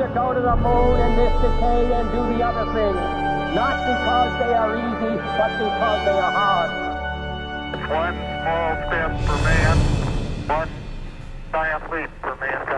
to go to the moon in this decade and do the other things, not because they are easy, but because they are hard. One small step for man, one giant leap for mankind.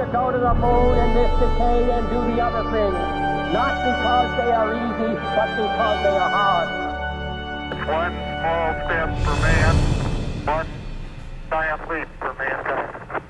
To go to the moon in this decade and do the other things, not because they are easy, but because they are hard. One small step for man, one giant leap for mankind.